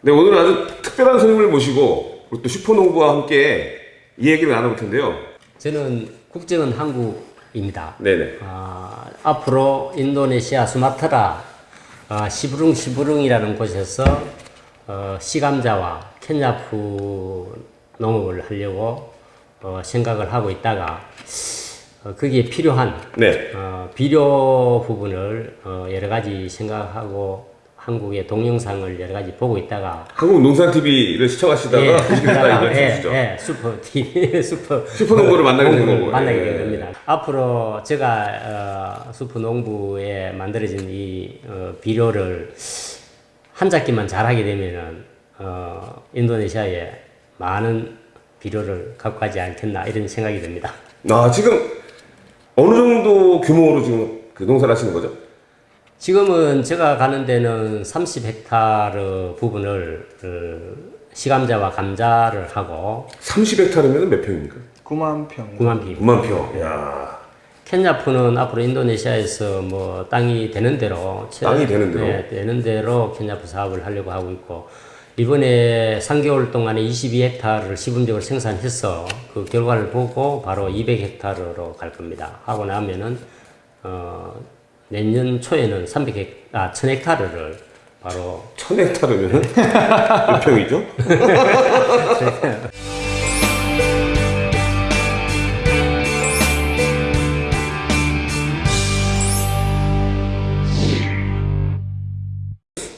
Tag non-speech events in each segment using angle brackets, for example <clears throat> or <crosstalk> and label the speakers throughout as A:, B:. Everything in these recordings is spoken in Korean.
A: 네, 오늘은 아주 특별한 손님을 모시고 또 슈퍼농부와 함께 이 얘기를 나눠볼 텐데요.
B: 저는 국적은 한국입니다.
A: 네네.
B: 아, 앞으로 인도네시아 수마트라 아, 시부룽 시부룽이라는 곳에서 어, 시감자와 캔야프 농업을 하려고 어, 생각을 하고 있다가 어, 거기에 필요한
A: 네.
B: 어, 비료 부분을 어, 여러 가지 생각하고 한국의 동영상을 여러 가지 보고 있다가
A: 한국 농산TV를 시청하시다가 보시겠다
B: 예,
A: 주시죠.
B: 예, 슈퍼 TV, <laughs> 슈퍼
A: 슈퍼농부를 만나게 된 거고.
B: 만나게
A: 예.
B: 된 겁니다. 앞으로 제가 어, 슈퍼 농부에 만들어진 이 어, 비료를 한 작기만 잘하게 되면은 어, 인도네시아에 많은 비료를 갖고 가지 않겠나 이런 생각이 듭니다.
A: 아, 지금 어느 정도 규모로 지금 그 농사를 하시는 거죠?
B: 지금은 제가 가는 데는 30헥타르 부분을 어, 시감자와 감자를 하고
A: 30헥타르면 몇 평입니까?
C: 9만 평.
B: 9만 피.
A: 9만 평. 야.
B: 켄야프는 앞으로 인도네시아에서 뭐 땅이 되는 대로 채-
A: 땅이 되는 대로?
B: 네, 되는 대로 켄야프 사업을 하려고 하고 있고 이번에 3개월 동안에 22헥타르를 시범적으로 생산해서 그 결과를 보고 바로 200헥타르로 갈 겁니다. 하고 나면은 어, 내년 초에는 300헥 아 1000헥타르를 바로
A: 1000헥타르면 몇 평이죠?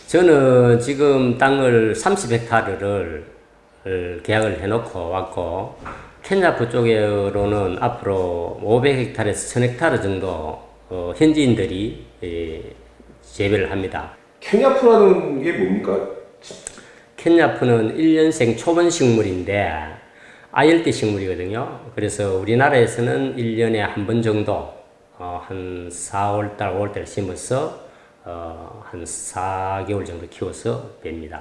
B: 저는 지금 땅을 30헥타르를 계약을 해놓고 왔고 켄야프 쪽으로는 앞으로 500헥타르에서 1000헥타르 정도 어, 현지인들이 예, 재배를 합니다.
A: 케냐프라는 게 뭡니까?
B: 켄야프는 1년생 초본 식물인데 아열대 식물이거든요. 그래서 우리나라에서는 1년에 한 번 정도 어, 한 4월달, 5월달 심어서 어, 한 4개월 정도 키워서 뺍니다.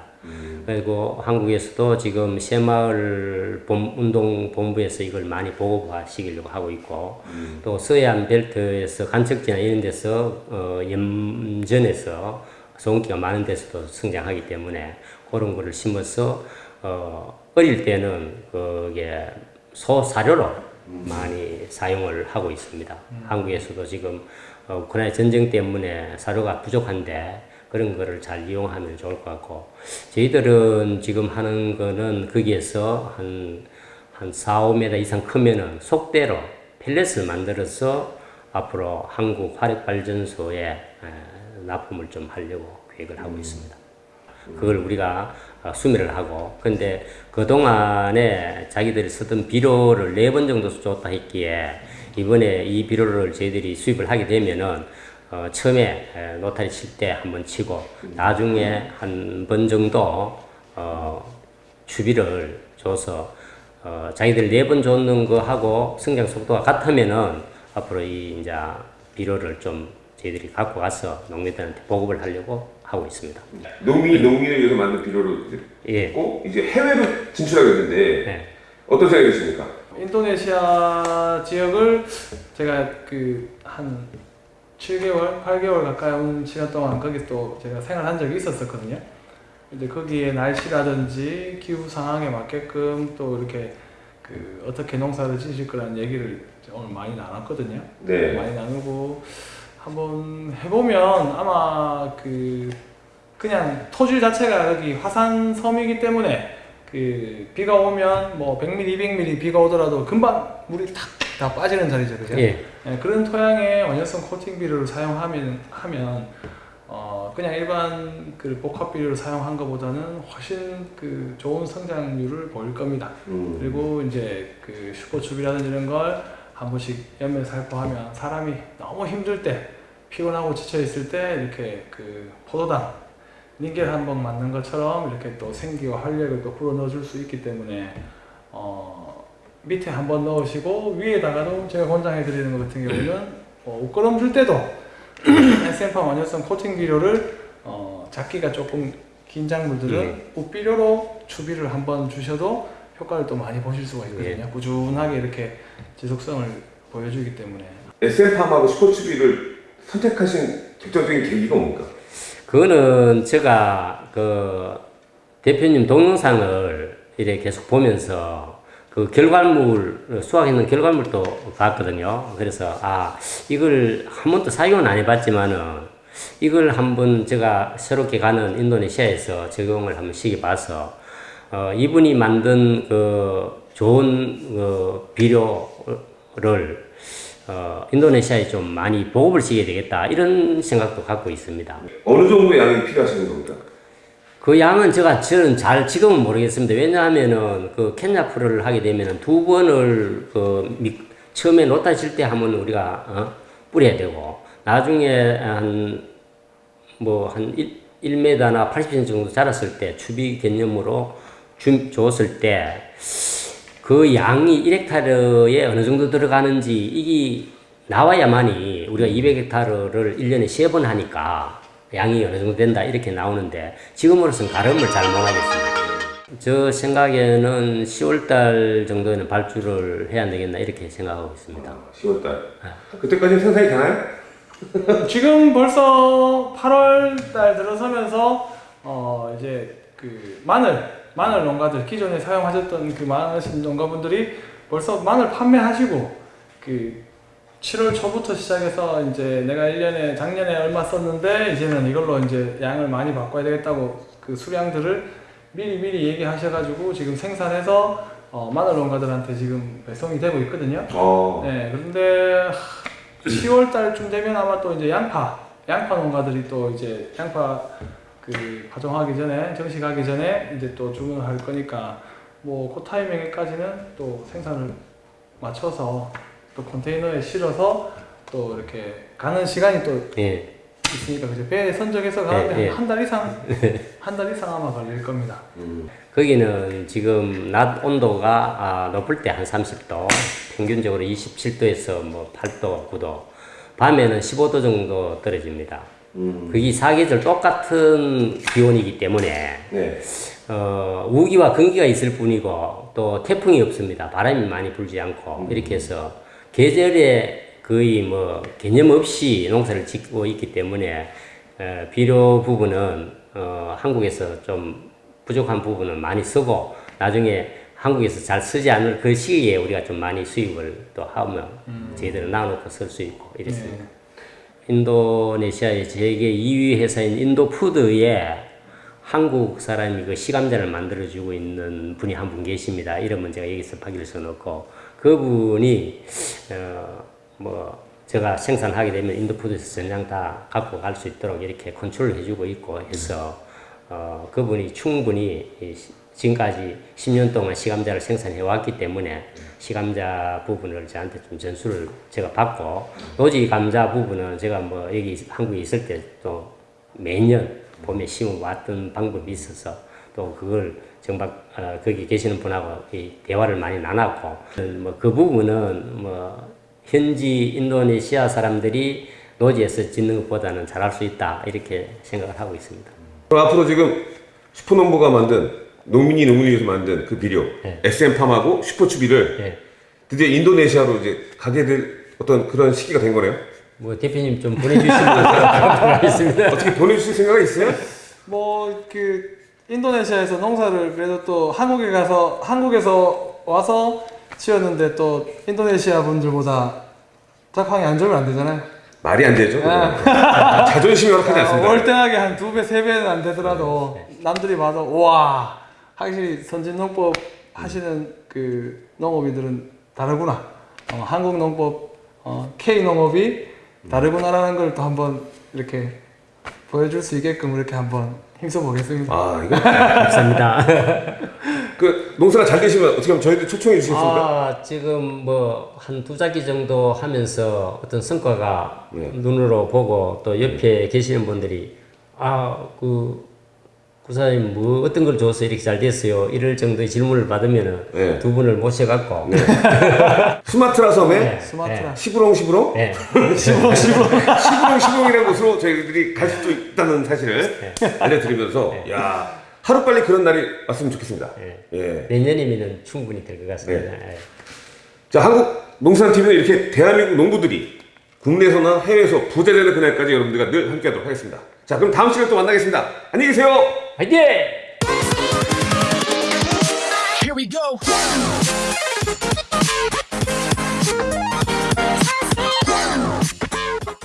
B: 그리고 한국에서도 지금 새마을 본- 운동본부에서 이걸 많이 보고하시려고 하고 있고 또 서해안 벨트에서 간척지나 이런 데서 어, 염전에서 소금기가 많은 데서도 성장하기 때문에 그런 거를 심어서 어, 어릴 때는 그게 소 사료로 많이 사용을 하고 있습니다. 한국에서도 지금 어, 우크라이나 전쟁 때문에 사료가 부족한데 그런 거를 잘 이용하면 좋을 것 같고 저희들은 지금 하는 거는 거기에서 한, 한 4, 5m 이상 크면은 속대로 펠렛을 만들어서 앞으로 한국 화력발전소에 에, 납품을 좀 하려고 계획을 하고 있습니다. 그걸 우리가 어, 수매를 하고 근데 그동안에 자기들이 쓰던 비료를 네 번 정도 줬다 했기에 이번에 이 비료를 저희들이 수입을 하게 되면은 어, 처음에 에, 노타리 칠 때 한번 치고 나중에 한 번 정도 어, 추비를 줘서 어, 자기들 네 번 줬는 거 하고 성장 속도가 같으면은 앞으로 이 이제 비료를 좀 저희들이 갖고 가서 농민들한테 보급을 하려고 하고 있습니다.
A: 농민, 농민을 위해서 만든 비료를
B: 예.
A: 고 이제 해외로 진출하게 됐는데
B: 네.
A: 어떤 생각이 드십니까?
C: 인도네시아 지역을 제가 그 한 7개월, 8개월 가까운 시간 동안 거기 또 제가 생활한 적이 있었었거든요. 근데 거기에 날씨라든지 기후 상황에 맞게끔 또 이렇게 그 어떻게 농사를 지실 거라는 얘기를 오늘 많이 나눴거든요.
A: 네.
C: 많이 나누고 한번 해보면 아마 그 그냥 토질 자체가 여기 화산 섬이기 때문에 그 비가 오면 뭐 100mm, 200mm 비가 오더라도 금방 물이 탁 다 빠지는 자리죠, 그죠?
B: 예.
C: 예, 그런 토양에 원효성 코팅 비료를 사용하면 하면 어 그냥 일반 그 복합 비료를 사용한 것보다는 훨씬 그 좋은 성장률을 보일 겁니다.
A: 음.
C: 그리고 이제 그 슈퍼춥이라든지 이런 걸 한 번씩 연면 살포 하면 사람이 너무 힘들 때 피곤하고 지쳐 있을 때 이렇게 그 포도당 닌겔 한 번 맞는 것처럼 이렇게 또 생기와 활력을 또 불어 넣어줄 수 있기 때문에 어 밑에 한 번 넣으시고 위에다가도 제가 권장해 드리는 것 같은 경우는 어, 옷걸음 줄 때도 <clears throat> SM팜 원효성 코팅 비료를 어, 작기가 조금 긴 작물들은 옷비료로 추비를 한 번 주셔도 효과를 또 많이 보실 수가 있거든요. 꾸준하게 이렇게 지속성을 보여주기 때문에
A: SM팜하고 슈퍼추비를 선택하신 결정적인 계기가 뭡니까?
B: 그거는 제가 그 대표님 동영상을 이렇게 계속 보면서 그 결과물 수확했는 결과물도 봤거든요. 그래서 아 이걸 한 번도 사용은 안 해봤지만은 이걸 한번 제가 새롭게 가는 인도네시아에서 적용을 한번 시켜봐서 어, 이분이 만든 그 좋은 그 비료를 어, 인도네시아에 좀 많이 보급을 시켜야 되겠다 이런 생각도 갖고 있습니다.
A: 어느 정도의 양이 필요하신 겁니까?
B: 그 양은 제가 저는 잘 지금은 모르겠습니다. 왜냐하면은 그 캔야프를 하게 되면은 두 번을 그 미, 처음에 놓다 칠때 하면 우리가 어? 뿌려야 되고 나중에 한 뭐한 1m나 80cm 정도 자랐을 때 추비 개념으로 주, 줬을 때 그 양이 1헥타르에 어느 정도 들어가는지 이게 나와야만이 우리가 200헥타르를 1년에 3번 하니까 양이 어느 정도 된다 이렇게 나오는데 지금으로서는 가름을 잘 못하겠습니다. 저 생각에는 10월달 정도에는 발주를 해야 되겠나 이렇게 생각하고 있습니다.
A: 10월달. 그때까지 생산이 되나요? <laughs>
C: 지금 벌써 8월 달 들어서면서 어 이제 그 마늘 마늘 농가들 기존에 사용하셨던 그 많으신 농가분들이 벌써 마늘 판매하시고 그 7월 초부터 시작해서 이제 내가 1년에 작년에 얼마 썼는데 이제는 이걸로 이제 양을 많이 바꿔야 되겠다고 그 수량들을 미리 미리 얘기하셔가지고 지금 생산해서 어 마늘 농가들한테 지금 배송이 되고 있거든요.
A: 어.
C: 네, 그런데 10월 달쯤 되면 아마 또 이제 양파, 양파 농가들이 또 이제 양파 그 파종하기 전에 정식하기 전에 이제 또 주문을 할 거니까 뭐 그 타이밍에까지는 또 생산을 맞춰서 또 컨테이너에 실어서 또 이렇게 가는 시간이 또
B: 예.
C: 있으니까 그죠 배에 선적해서 가는데
B: 예, 예.
C: 한달 이상 <laughs> 한 달 이상 아마 걸릴 겁니다.
B: 거기는 지금 낮 온도가 아, 높을 때 한 30도, 평균적으로 27도에서 뭐 8도, 9도, 밤에는 15도 정도 떨어집니다. 그게 사계절 똑같은 기온이기 때문에
A: 네.
B: 어, 우기와 건기가 있을 뿐이고 또 태풍이 없습니다. 바람이 많이 불지 않고 이렇게 해서 계절에 거의 뭐 개념 없이 농사를 짓고 있기 때문에 어, 비료 부분은 어, 한국에서 좀 부족한 부분은 많이 쓰고 나중에 한국에서 잘 쓰지 않을 그 시기에 우리가 좀 많이 수입을 또 하면 저희들은 나눠놓고 쓸 수 있고 이랬습니다. 인도네시아의 세계 2위 회사인 인도푸드에 한국 사람이 그 시감자를 만들어주고 있는 분이 한 분 계십니다. 이름은 제가 여기서 파기를 써놓고 그분이 어, 뭐 제가 생산하게 되면 인도푸드에서 전량 다 갖고 갈 수 있도록 이렇게 컨트롤 해주고 있고 해서 어, 그분이 충분히 지금까지 10년 동안 시감자를 생산해 왔기 때문에 시감자 부분을 저한테 좀 전수를 제가 받고 노지 감자 부분은 제가 뭐 여기 한국에 있을 때 또 매년 봄에 심어 왔던 방법이 있어서 또 그걸 정박 어, 거기 계시는 분하고 이 대화를 많이 나눴고 뭐 그 부분은 뭐 현지 인도네시아 사람들이 노지에서 짓는 것보다는 잘할 수 있다 이렇게 생각을 하고 있습니다.
A: 그럼 앞으로 지금 슈퍼농부가 만든 농민이 농민이 위해서 만든 그 비료
B: 네.
A: SM팜하고 슈퍼추비를
B: 예.
A: 드디어 인도네시아로 이제 가게 될 어떤 그런 시기가 된 거네요.
B: 뭐 대표님 좀 보내주시면 제가 하겠습니다. <laughs>
A: 어떻게 보내주실 생각이 있어요?
C: 뭐 그 인도네시아에서 농사를 그래도 또 한국에 가서 한국에서 와서 지었는데 또 인도네시아 분들보다 작황이 안 좋으면 안 되잖아요.
A: 말이 안 되죠.
C: 아.
A: 자존심이 허락하지 않습니다.
C: 어, 월등하게 한 두 배, 세 배는 안 되더라도 남들이 봐도 와 확실히 선진 농법 하시는 그 농업인들은 다르구나. 어, 한국 농법, 어, K 농업이 다르구나라는 걸 또 한번 이렇게 보여줄 수 있게끔 이렇게 한번 힘써 보겠습니다.
A: 아 이거
B: 감사합니다. <laughs>
A: 그 농사가 잘 되시면 어떻게 하면 저희들 초청해 주시겠습니까?
B: 아, 지금 뭐 한두 작기 정도 하면서 어떤 성과가
A: 네.
B: 눈으로 보고 또 옆에 계시는 분들이 아, 그 구사님 뭐 어떤 걸 줘서 이렇게 잘 됐어요. 이럴 정도의 질문을 받으면은
A: 네.
B: 두 분을 모셔갖고 <laughs>
A: 스마트라 섬에
B: 네.
C: 스마트라.
A: 시부롱 시부롱
B: 네.
C: 시부롱 시부롱.
A: 시부롱 시부롱이라는 곳으로 저희들이 갈 수도 있다는 사실을 알려드리면서 야 하루빨리 그런 날이 왔으면 좋겠습니다.
B: 예.
A: 예.
B: 내년이면 충분히 될 것 같습니다. 네. 예.
A: 자, 한국 농산TV는 이렇게 대한민국 농부들이 국내에서나 해외에서 부자 되는 그날까지 여러분들과 늘 함께 하도록 하겠습니다. 자, 그럼 다음 시간에 또 만나겠습니다. 안녕히 계세요!
B: 화이팅!